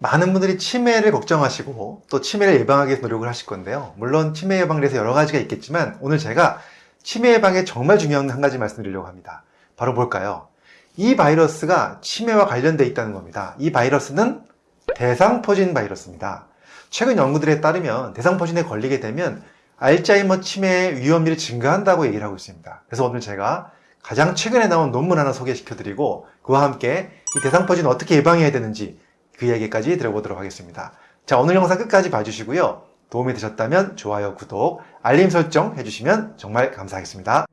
많은 분들이 치매를 걱정하시고 또 치매를 예방하기 위해서 노력을 하실 건데요. 물론 치매 예방에 대해서 여러 가지가 있겠지만 오늘 제가 치매 예방에 정말 중요한 한 가지 말씀드리려고 합니다. 바로 뭘까요? 이 바이러스가 치매와 관련되어 있다는 겁니다. 이 바이러스는 대상포진 바이러스입니다. 최근 연구들에 따르면 대상포진에 걸리게 되면 알츠하이머 치매의 위험률이 증가한다고 얘기를 하고 있습니다. 그래서 오늘 제가 가장 최근에 나온 논문 하나 소개시켜 드리고 그와 함께 이 대상포진 어떻게 예방해야 되는지 그 얘기까지 들어보도록 하겠습니다. 자 오늘 영상 끝까지 봐주시고요. 도움이 되셨다면 좋아요, 구독, 알림 설정 해주시면 정말 감사하겠습니다.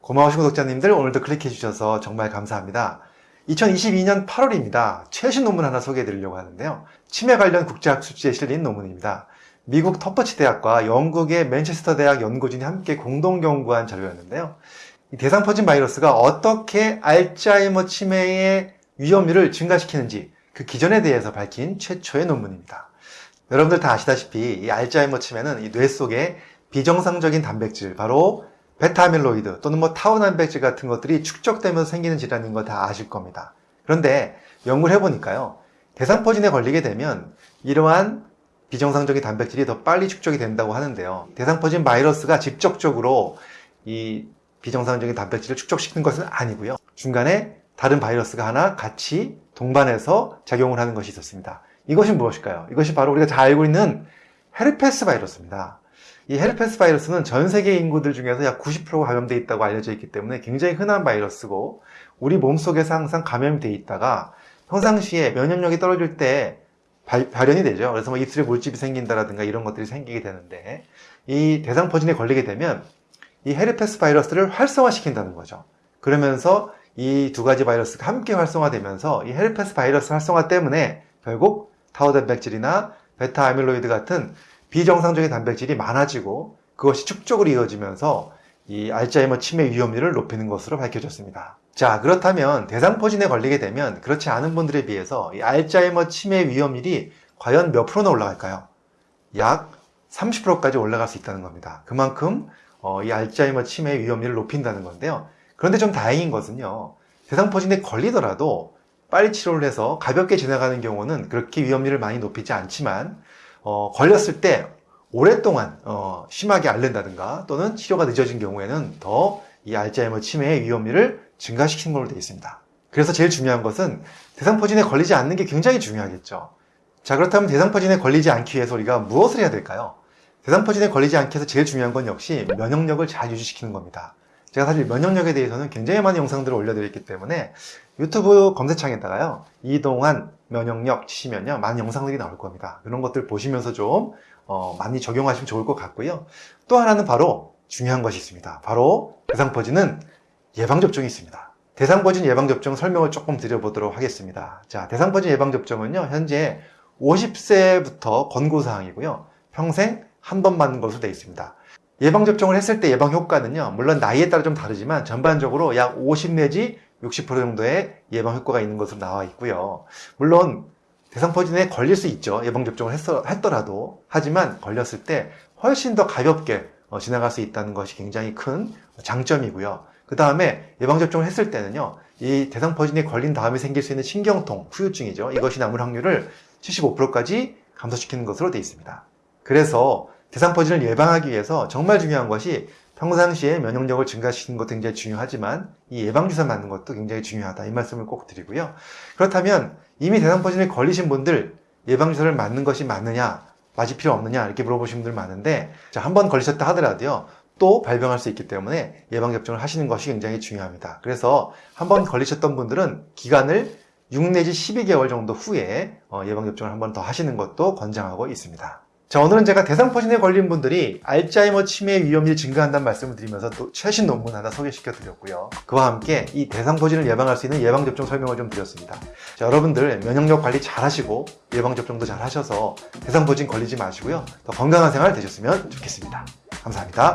고마우신 구독자님들 오늘도 클릭해 주셔서 정말 감사합니다. 2022년 8월입니다. 최신 논문 하나 소개해 드리려고 하는데요. 치매 관련 국제학 수지에 실린 논문입니다. 미국 터퍼치 대학과 영국의 맨체스터 대학 연구진이 함께 공동 연구한 자료였는데요. 이 대상포진 바이러스가 어떻게 알츠하이머 치매의 위험률을 증가시키는지 그 기전에 대해서 밝힌 최초의 논문입니다. 여러분들 다 아시다시피 이 알츠하이머 치매는 이 뇌 속에 비정상적인 단백질, 바로 베타아밀로이드 또는 뭐 타우 단백질 같은 것들이 축적되면서 생기는 질환인 거 다 아실 겁니다. 그런데 연구를 해보니까요. 대상포진에 걸리게 되면 이러한 비정상적인 단백질이 더 빨리 축적이 된다고 하는데요. 대상포진 바이러스가 직접적으로 이 비정상적인 단백질을 축적시키는 것은 아니고요. 중간에 다른 바이러스가 하나 같이 동반해서 작용을 하는 것이 있었습니다. 이것이 무엇일까요? 이것이 바로 우리가 잘 알고 있는 헤르페스 바이러스입니다. 이 헤르페스 바이러스는 전 세계 인구들 중에서 약 90%가 감염되어 있다고 알려져 있기 때문에 굉장히 흔한 바이러스고 우리 몸속에서 항상 감염이 되어 있다가 평상시에 면역력이 떨어질 때 발, 발현이 되죠. 그래서 뭐 입술에 물집이 생긴다라든가 이런 것들이 생기게 되는데 이 대상포진에 걸리게 되면 이 헤르페스 바이러스를 활성화시킨다는 거죠. 그러면서 이 두 가지 바이러스가 함께 활성화되면서 이 헤르페스 바이러스 활성화 때문에 결국 타우 단백질이나 베타 아밀로이드 같은 비정상적인 단백질이 많아지고 그것이 축적으로 이어지면서 이 알츠하이머 치매 위험률을 높이는 것으로 밝혀졌습니다. 자 그렇다면 대상포진에 걸리게 되면 그렇지 않은 분들에 비해서 이 알츠하이머 치매 위험률이 과연 몇 프로나 올라갈까요? 약 30%까지 올라갈 수 있다는 겁니다. 그만큼 어, 이 알츠하이머 치매 위험률을 높인다는 건데요. 그런데 좀 다행인 것은요. 대상포진에 걸리더라도 빨리 치료를 해서 가볍게 지나가는 경우는 그렇게 위험률을 많이 높이지 않지만 어, 걸렸을 때 오랫동안 어, 심하게 앓는다든가 또는 치료가 늦어진 경우에는 더 이 알츠하이머 치매의 위험률을 증가시키는 걸로 되어 있습니다. 그래서 제일 중요한 것은 대상포진에 걸리지 않는 게 굉장히 중요하겠죠. 자 그렇다면 대상포진에 걸리지 않기 위해서 우리가 무엇을 해야 될까요? 대상 포진에 걸리지 않기 위해서 제일 중요한 건 역시 면역력을 잘 유지시키는 겁니다. 제가 사실 면역력에 대해서는 굉장히 많은 영상들을 올려드렸기 때문에 유튜브 검색창에다가요 이동한 면역력 치시면요 많은 영상들이 나올 겁니다. 그런 것들 보시면서 좀 어, 많이 적용하시면 좋을 것 같고요. 또 하나는 바로 중요한 것이 있습니다. 바로 대상포진은 예방접종이 있습니다. 대상포진 예방접종 설명을 조금 드려보도록 하겠습니다. 자 대상포진 예방접종은요 현재 50세부터 권고사항이고요. 평생 한 번 맞는 것으로 되어 있습니다. 예방접종을 했을 때 예방 효과는요 물론 나이에 따라 좀 다르지만 전반적으로 약 50 내지 60% 정도의 예방 효과가 있는 것으로 나와 있고요. 물론 대상포진에 걸릴 수 있죠. 예방접종을 했더라도. 하지만 걸렸을 때 훨씬 더 가볍게 어, 지나갈 수 있다는 것이 굉장히 큰 장점이고요. 그 다음에 예방접종을 했을 때는요 이 대상포진에 걸린 다음에 생길 수 있는 신경통, 후유증이죠. 이것이 남을 확률을 75%까지 감소시키는 것으로 되어 있습니다. 그래서 대상포진을 예방하기 위해서 정말 중요한 것이 평상시에 면역력을 증가시키는 것도 굉장히 중요하지만 이 예방주사 맞는 것도 굉장히 중요하다. 이 말씀을 꼭 드리고요. 그렇다면 이미 대상포진에 걸리신 분들 예방주사를 맞는 것이 맞느냐 맞을 필요 없느냐 이렇게 물어보신 분들 많은데 한 번 걸리셨다 하더라도요 또 발병할 수 있기 때문에 예방접종을 하시는 것이 굉장히 중요합니다. 그래서 한 번 걸리셨던 분들은 기간을 6 내지 12개월 정도 후에 어, 예방접종을 한 번 더 하시는 것도 권장하고 있습니다 자 오늘은 제가 대상포진에 걸린 분들이 알츠하이머 치매 위험이 증가한다는 말씀을 드리면서 또 최신 논문 하나 소개시켜 드렸고요. 그와 함께 이 대상포진을 예방할 수 있는 예방접종 설명을 좀 드렸습니다. 자 여러분들 면역력 관리 잘 하시고 예방접종도 잘 하셔서 대상포진 걸리지 마시고요. 더 건강한 생활 되셨으면 좋겠습니다. 감사합니다